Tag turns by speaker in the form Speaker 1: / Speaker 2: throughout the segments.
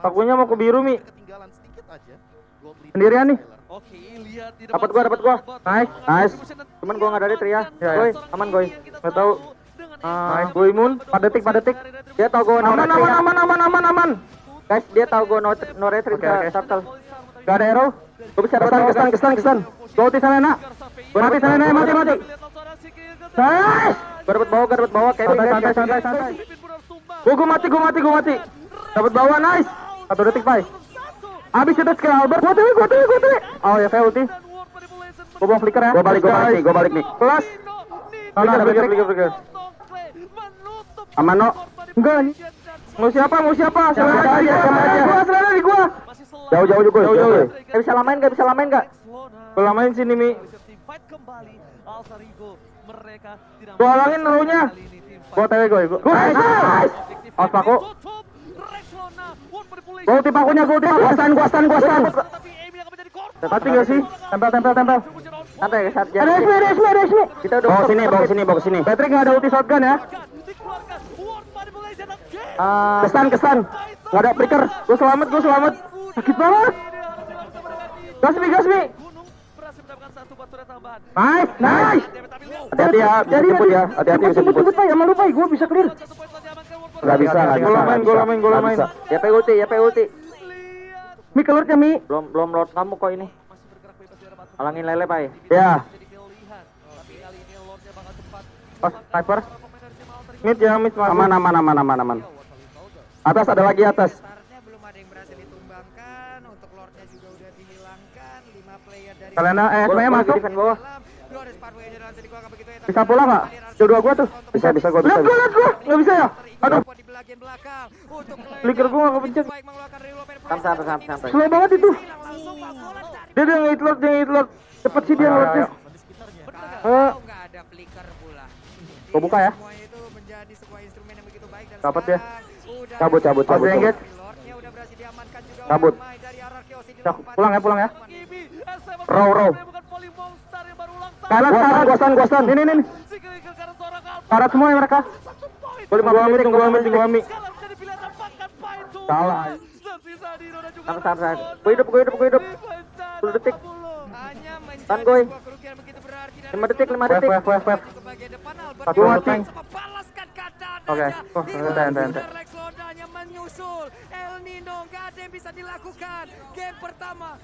Speaker 1: Pakunya mau ke biru, Mi.
Speaker 2: Ketinggalan sedikit aja. Gold lead
Speaker 1: Sendirian nih.
Speaker 3: Oke, lihat di
Speaker 1: Dapat gua, dapat gua.
Speaker 3: sana,
Speaker 1: Nice, nice. Cuman gua nggak ada trik ya. Goy, aman, Goy.
Speaker 3: yang kita
Speaker 1: Nggak tahu. Ah,
Speaker 3: Eva.
Speaker 1: gua imun. 4 detik, 4 detik. Dia tahu gua no
Speaker 4: Aman, aman, aman, aman, aman, aman.
Speaker 1: Guys, dia tahu gua no, no retry
Speaker 4: Oke,
Speaker 1: bisa
Speaker 4: oke.
Speaker 1: turtle. Gak ada arrow. Gua bisa
Speaker 4: Kesan, kesan, kesan, kesan. Gua ulti Selena.
Speaker 1: Gua
Speaker 4: Mati
Speaker 1: dapat
Speaker 4: Selena,
Speaker 1: bawah,
Speaker 4: mati, mati. Nice.
Speaker 1: Gua dapat bawah, gua dapat bawah. Kevin,
Speaker 4: Santai,
Speaker 1: guys,
Speaker 4: santai, santai. Gua, gua mati, gua mati, gua mati. Dapat bawah, nice. Satu detik, Pai. Abis itu skill Albert. Gue tiri, gue tiri, gue tiri. Oh ya, saya ulti. Gua bawa flicker ya.
Speaker 1: Gue balik, gue balik nih, gua balik nih.
Speaker 4: Plus. Nah, nah,
Speaker 1: flicker, flicker, flicker,
Speaker 4: flicker. Amano. Enggak nih. Mau siapa? Mau siapa? Selain
Speaker 1: aja, selain aja.
Speaker 4: Gua selana di gua.
Speaker 1: Jauh jauh juga.
Speaker 4: Jauh jauh.
Speaker 1: Gak eh, bisa lamain, gak bisa lamain gak?
Speaker 4: Gua lamain sini Mi. Gua
Speaker 3: ulangin rollnya.
Speaker 4: Gua tewe gua. Gua. Nice.
Speaker 3: Aspaku.
Speaker 4: Gue tim pakunya, gol tim guastan guastan. kuastan.
Speaker 3: Tapi
Speaker 4: nggak sih? Tempel, tempel, tempel.
Speaker 1: Ya, Santai, guys.
Speaker 4: Ada Resmi, Resmi, Resmi.
Speaker 1: Kita udah
Speaker 4: bawa sini, bawa sini, bawa sini. Patrick gak ada ulti shotgun ya.
Speaker 1: Uh,
Speaker 4: kesan, kesan. Nggak ada pricker. Gue selamat, gue selamat. Sakit banget. Gasmi, Gasmi. Nice, nice.
Speaker 1: Hati-hati ya, bisa ya,
Speaker 4: ya.
Speaker 1: ya. Hati-hati bisa
Speaker 4: jemput. Cepet, cepet, ya, malu, Pak. Gue bisa clear.
Speaker 1: Gak bisa, gak bisa.
Speaker 4: Main, gola
Speaker 1: main,
Speaker 4: gola
Speaker 1: main. Ya pe ulti, ya pe ulti.
Speaker 4: Mi keluar ke Mi.
Speaker 1: Belum belum load kamu kok ini. Alangin lele, Pak.
Speaker 4: Ya. Pas sniper. Mid ya, mid
Speaker 1: aman, aman, aman, aman, aman.
Speaker 4: Atas ada lagi atas. Kalena, eh,
Speaker 1: semuanya
Speaker 4: masuk.
Speaker 1: Defend bawah.
Speaker 4: Bisa bola pak? Dua-dua gua tuh.
Speaker 1: Bisa bisa gua bisa.
Speaker 4: Lihat gua lihat gua nggak bisa ya? Aduh. Flicker gua nggak kepencet.
Speaker 1: Sampai sampai sampai.
Speaker 4: Slow banget itu.
Speaker 5: Iya.
Speaker 4: Dia dia ngait lord dia ngait lord. Cepet sih dia lordnya. Eh. Gua buka ya. Dapat ya.
Speaker 1: Cabut cabut cabut. Cabut.
Speaker 4: Pulang ya pulang ya. Row row. Kanan, kanan, gosan, gosan. Ini, ini. Karat semua ya mereka.
Speaker 3: Boleh
Speaker 4: gua ambil, gua ambil, gua
Speaker 3: ambil.
Speaker 4: Salah.
Speaker 1: Tang tang
Speaker 3: tang.
Speaker 1: Gua hidup, gua hidup, gua hidup. 10 detik. Tan goy. 5 detik, 5 detik.
Speaker 5: Wef, wef, wef.
Speaker 4: Satu mati. Oke, oh, ente, ente, ente.
Speaker 5: El Nino gak ada yang bisa dilakukan game pertama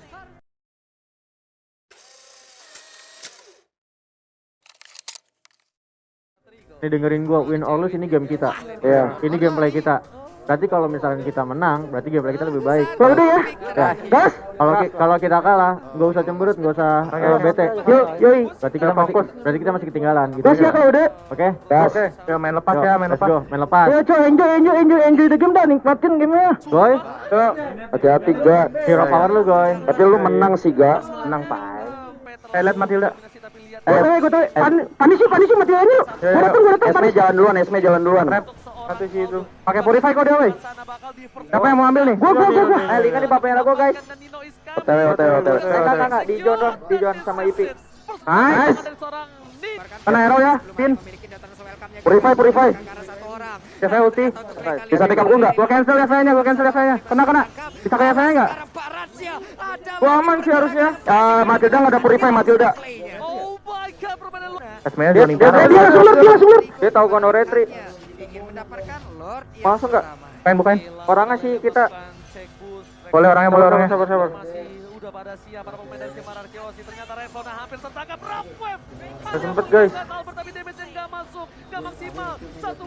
Speaker 1: Ini dengerin gua, win or lose ini game kita.
Speaker 4: Iya.
Speaker 1: Ini gameplay kita. Berarti kalau misalkan kita menang, berarti gameplay kita lebih baik.
Speaker 4: Pulang gede ya.
Speaker 1: Ya.
Speaker 4: Gas.
Speaker 1: Kalau ki- kalau kita kalah, nggak usah cemberut, nggak usah eh, bete.
Speaker 4: Yuk, yoi.
Speaker 1: Berarti kita masih,
Speaker 4: fokus.
Speaker 1: berarti kita masih ketinggalan gitu.
Speaker 4: Gas ya kalau udah.
Speaker 1: Oke.
Speaker 4: Gas. Oke. Ya main lepas
Speaker 1: Yo,
Speaker 4: ya, main
Speaker 1: let's
Speaker 4: lepas.
Speaker 1: go, main lepas.
Speaker 4: Ya coy, enjoy, enjoy, enjoy, enjoy the game dah, nikmatin gamenya.
Speaker 1: Goy, hati-hati ga. Hero power lu, Goy. Tapi lu menang sih, ga.
Speaker 4: Menang, Pak. Eh, lihat Matilda. Gue tahu, gue tahu. Panisi, panisi Matildanya lu. Gue datang, gue datang.
Speaker 1: Esme jalan duluan, Esme jalan duluan.
Speaker 4: Satu si itu. Pakai purify kok dia Siapa yang mau ambil nih? Gue, gue, gue, gue.
Speaker 1: Eh, lihat di papenya gue, guys. Otw, otw, otw. Eh, kakak. Di John di John sama Ipi.
Speaker 4: Nice. Kena hero ya, Pin. Purify, purify. Saya ulti. Bisa pick up gue nggak? Gue cancel ya sayanya, gue cancel ya sayanya. Kena, kena. Bisa kayak saya
Speaker 5: nggak?
Speaker 4: Wah aman sih harusnya. Ah Matilda nggak ada purify Matilda.
Speaker 3: Oh my god, permainan.
Speaker 4: Esmenya
Speaker 1: dia, dia, dia,
Speaker 4: dia, sulur, dia, sulur.
Speaker 1: Dia tahu
Speaker 5: Gono Retri. Iya,
Speaker 1: masuk nggak?
Speaker 4: Bukan, bukan.
Speaker 1: Orangnya sih kita.
Speaker 4: Boleh orangnya, boleh orangnya.
Speaker 1: Sabar, sabar.
Speaker 3: Udah pada siap para pemain dari. Ternyata hampir tertangkap
Speaker 1: Gak sempet guys.
Speaker 3: Albert masuk. Maksimal. Satu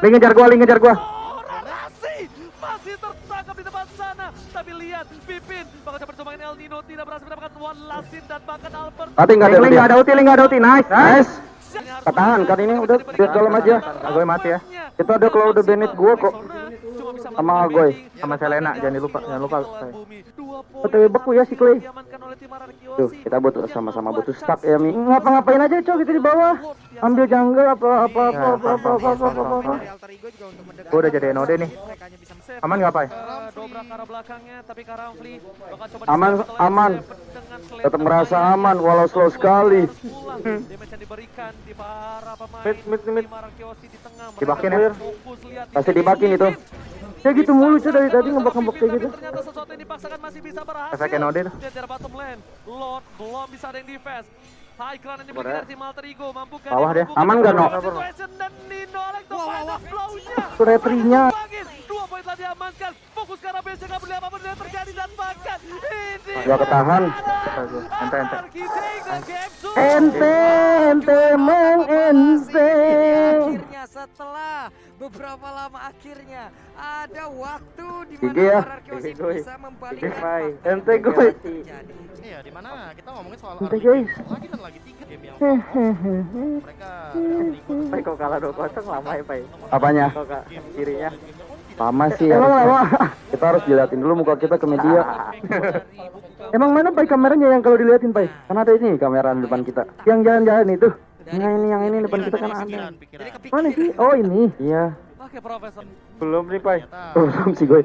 Speaker 4: ngejar gua, Ling ngejar gua.
Speaker 3: Bakal coba coba El Nino tidak berhasil mendapatkan one last hit dan bahkan Albert.
Speaker 1: Tapi enggak ada
Speaker 4: ulti, link enggak ada ulti. Nice, nice.
Speaker 1: Ketahan kan ini udah biar dalam aja.
Speaker 4: Ah, gue mati ya.
Speaker 1: Itu ada kalau udah banned gua kok sama Goy,
Speaker 4: sama ya, Selena jangan lupa, jangan lupa.
Speaker 3: OTW
Speaker 4: beku ya si Clay.
Speaker 1: Tuh, kita butuh sama-sama butuh stack ya, Mi.
Speaker 4: Ngapa-ngapain aja, cowok kita di bawah. Ambil jungle apa apa apa apa apa apa apa. apa, apa. Gue udah jadi NOD nih. Aman
Speaker 3: ngapain?
Speaker 1: Aman, aman. Tetap merasa aman walau slow sekali.
Speaker 4: Mid, mid, mid. Dibakin ya.
Speaker 1: Pasti dibakin itu.
Speaker 2: Ya gitu mulu cuy dari tadi ngebak-ngebak kayak gitu.
Speaker 4: Ternyata sesuatu yang dipaksakan masih bisa berhasil.
Speaker 2: Efek NOD tuh.
Speaker 4: Lihat dari bottom lane. Lord belum bisa ada yang defense. High ground yang dari tim Alter Ego. Mampukah
Speaker 2: Bawah
Speaker 4: mampu
Speaker 2: Aman nggak, No?
Speaker 4: Situation dan Nino Alex the final blow-nya.
Speaker 2: Itu retrinya.
Speaker 4: Bangkit. Dua poin telah diamankan. Fokus ke arah base nggak boleh apa pun yang terjadi dan bahkan ini.
Speaker 2: Gak ketahan.
Speaker 1: Ente, ente.
Speaker 2: Ente, ente, meng ente.
Speaker 3: Akhirnya ada waktu di mana
Speaker 2: ya.
Speaker 1: Gue.
Speaker 3: bisa membalikkan fakta
Speaker 2: Ente,
Speaker 3: yang
Speaker 2: gue.
Speaker 6: Iya, di mana kita ngomongin soal RPG.
Speaker 2: guys.
Speaker 6: Lagi dan lagi tiga game yang mereka
Speaker 1: Pai kok kalah 2-0 lama ya Pai
Speaker 2: Apanya?
Speaker 1: Kok kak kirinya
Speaker 2: Lama sih. Emang lama. Kita harus diliatin dulu muka kita ke media. Emang mana pai kameranya yang kalau diliatin pai? Kan ada ini kamera di depan kita. Yang jalan-jalan itu. Nah ini yang ini depan kita kan ada. Mana sih? Oh ini. Iya.
Speaker 4: Oke, Profesor.
Speaker 1: Belum nih,
Speaker 2: Belum sih gue.